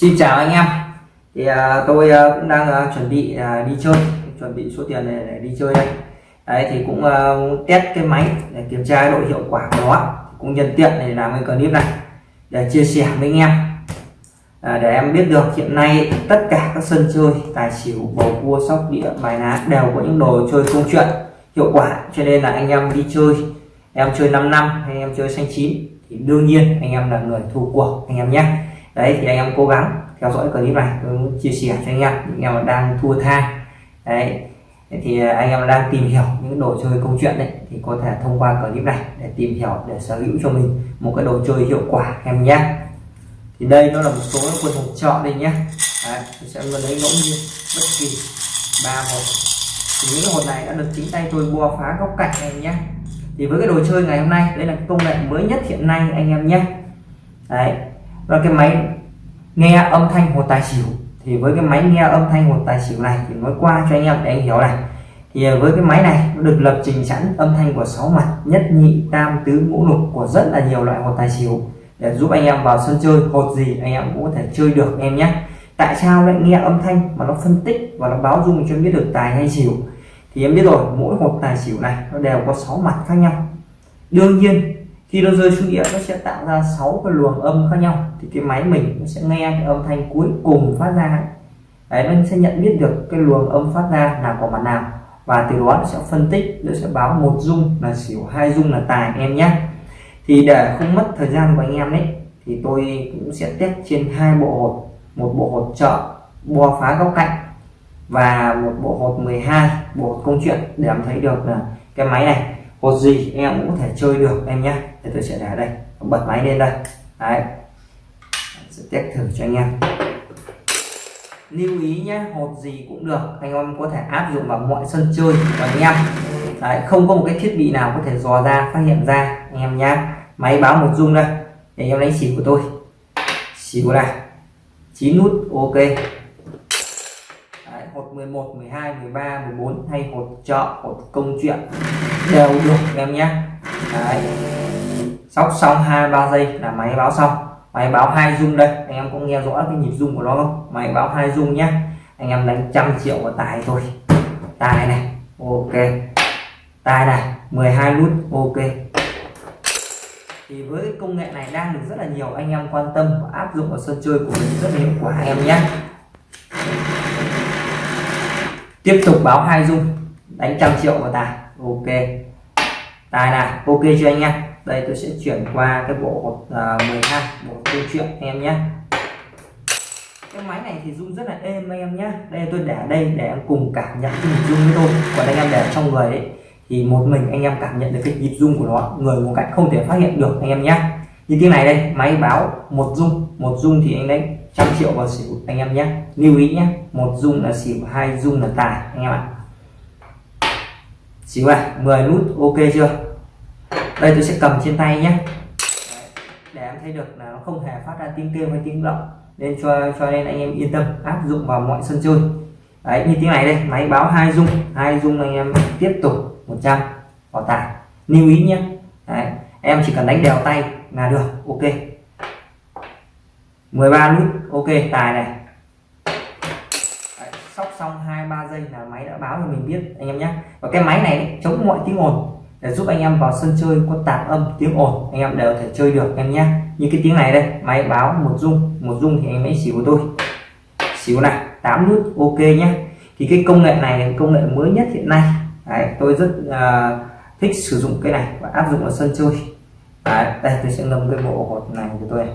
Xin chào anh em. Thì à, tôi à, cũng đang à, chuẩn bị à, đi chơi. Chuẩn bị số tiền để, để đi chơi đây. Đấy thì cũng à, test cái máy để kiểm tra độ hiệu quả của nó. Cũng nhân tiện để làm cái clip này. Để chia sẻ với anh em. À, để em biết được hiện nay tất cả các sân chơi tài xỉu bầu cua sóc đĩa bài ná đều có những đồ chơi công chuyện hiệu quả. Cho nên là anh em đi chơi em chơi 5 năm hay em chơi xanh chín thì đương nhiên anh em là người thua cuộc anh em nhé đấy thì anh em cố gắng theo dõi clip này. Tôi muốn chia sẻ cho anh em những em đang thua tha đấy thì à, anh em đang tìm hiểu những đồ chơi câu chuyện đấy thì có thể thông qua clip này để tìm hiểu để sở hữu cho mình một cái đồ chơi hiệu quả em nhé. Thì đây nó là một số quân hộp chọn đây nhé. Đấy, sẽ lấy ngẫu nhiên bất kỳ ba hộp. Thì những hộp này đã được chính tay tôi bua phá góc cạnh em nhé. Thì với cái đồ chơi ngày hôm nay đây là công nghệ mới nhất hiện nay anh em nhé. Đấy và cái máy nghe âm thanh hột tài xỉu, thì với cái máy nghe âm thanh hột tài xỉu này thì nói qua cho anh em để anh hiểu này. Thì à, với cái máy này nó được lập trình sẵn âm thanh của sáu mặt, nhất nhị, tam, tứ, ngũ, lục của rất là nhiều loại hột tài xỉu để giúp anh em vào sân chơi. Hột gì anh em cũng có thể chơi được, em nhé. Tại sao lại nghe âm thanh mà nó phân tích và nó báo dung cho em biết được tài hay xỉu? Thì em biết rồi, mỗi hột tài xỉu này nó đều có 6 mặt khác nhau. Đương nhiên khi nó rơi xuống đĩa nó sẽ tạo ra 6 cái luồng âm khác nhau. Thì cái máy mình nó sẽ nghe cái âm thanh cuối cùng phát ra. Đấy, nó sẽ nhận biết được cái luồng âm phát ra là của mặt nào. Và từ đó nó sẽ phân tích, nó sẽ báo một dung là xỉu, hai dung là tài em nhé thì để không mất thời gian của anh em đấy thì tôi cũng sẽ test trên hai bộ hột. Một bộ hột trợ bo phá góc cạnh, và một bộ hột 12 bộ hột công chuyện để em thấy được là cái máy này hột gì em cũng có thể chơi được em nhé thì tôi sẽ để đây. Bật máy lên đây. Đấy. Sẽ test thử cho anh em. Lưu ý nhé hột gì cũng được. Anh em có thể áp dụng vào mọi sân chơi của anh em. Đấy, không có một cái thiết bị nào có thể dò ra phát hiện ra anh em nhé máy báo một dung đây. Để em lấy xỉu của tôi. Xỉu này. Chín nút ok hột 11 12 13 14 hay hột chợ hột công chuyện đều được em nhé. Đấy. sóc xong hai ba giây là máy báo xong. Máy báo hai dung đây, anh em cũng nghe rõ cái nhịp dung của nó không? Máy báo hai dung nhé. Anh em đánh trăm triệu vào tài thôi. Tài này, ok. Tài này 12 nút ok. Thì với công nghệ này đang được rất là nhiều anh em quan tâm và áp dụng vào sân chơi của mình rất hiệu quả em nhé tiếp tục báo hai dung. Đánh trăm triệu vào tài. Ok. Tài này ok chưa anh em đây tôi sẽ chuyển qua cái bộ à, uh, 12 bộ câu chuyện em nhé cái máy này thì rung rất là êm anh em nhé đây tôi để đây để em cùng cảm nhận cái nhịp rung với tôi còn anh em để trong người ấy thì một mình anh em cảm nhận được cái nhịp rung của nó. Người một cách không thể phát hiện được anh em nhé như thế này đây máy báo một rung một rung thì anh đánh trăm triệu vào xỉu anh em nhé. Lưu ý nhé một dung là xỉu hai dung là tài anh em ạ. Xỉu này 10 nút ok chưa? Đây tôi sẽ cầm trên tay nhé. Để em thấy được là nó không hề phát ra tiếng kêu hay tiếng động nên cho cho nên anh em yên tâm áp dụng vào mọi sân chơi. Đấy như tiếng này đây máy báo hai dung, hai dung anh em tiếp tục 100 vào tài. Lưu ý nhé. Đấy, em chỉ cần đánh đều tay là được ok. 13 nút ok tài này. Đấy, sóc xong hai ba giây là máy đã báo cho mình biết anh em nhé. Và cái máy này chống mọi tiếng ồn để giúp anh em vào sân chơi có tạp âm tiếng ồn anh em đều thể chơi được em nhé. Như cái tiếng này đây máy báo một dung một dung thì anh ấy xỉu của tôi. Xíu này 8 nút ok nhé. Thì cái công nghệ này là công nghệ mới nhất hiện nay. Đấy, tôi rất uh, thích sử dụng cái này và áp dụng ở sân chơi. Đấy, đây tôi sẽ ngâm cái bộ hột này của tôi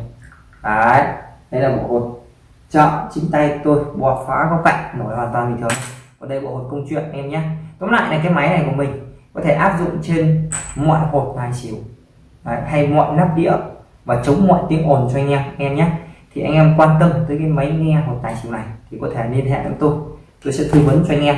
Đấy, đây là bộ hột chọn chính tay tôi bò phá góc cạnh nổi hoàn toàn bình thường. Còn đây bộ hột công chuyện em nhé. Tóm lại là cái máy này của mình có thể áp dụng trên mọi hột tài xỉu Đấy, hay mọi nắp đĩa và chống mọi tiếng ồn cho anh em em nhé. Thì anh em quan tâm tới cái máy nghe hột tài xỉu này thì có thể liên hệ với tôi. Tôi sẽ tư vấn cho anh em.